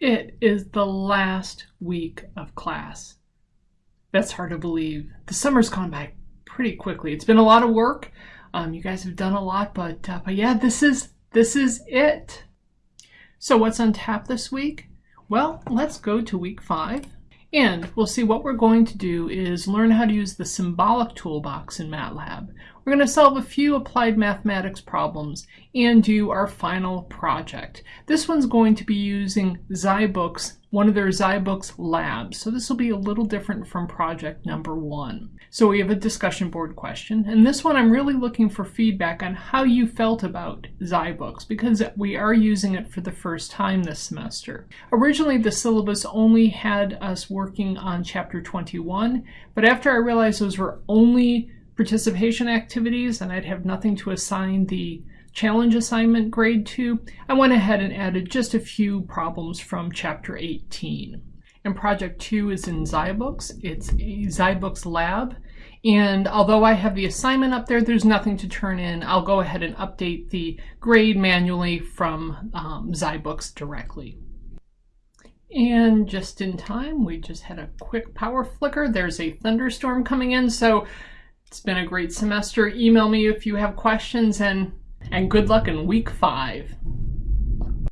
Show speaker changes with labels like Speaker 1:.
Speaker 1: It is the last week of class. That's hard to believe. The summer's gone by pretty quickly. It's been a lot of work. Um, you guys have done a lot, but, uh, but yeah, this is this is it. So what's on tap this week? Well, let's go to week five. And we'll see what we're going to do is learn how to use the symbolic toolbox in MATLAB. We're going to solve a few applied mathematics problems and do our final project. This one's going to be using Zybooks, one of their Zybooks labs. So this will be a little different from project number one. So we have a discussion board question. And this one I'm really looking for feedback on how you felt about Zybooks because we are using it for the first time this semester. Originally the syllabus only had us working on chapter 21, but after I realized those were only participation activities and I'd have nothing to assign the challenge assignment grade 2, I went ahead and added just a few problems from chapter 18. And project two is in Zybooks. It's a Zybooks lab. And although I have the assignment up there, there's nothing to turn in. I'll go ahead and update the grade manually from um, Zybooks directly. And just in time, we just had a quick power flicker. There's a thunderstorm coming in, so it's been a great semester. Email me if you have questions and, and good luck in week five.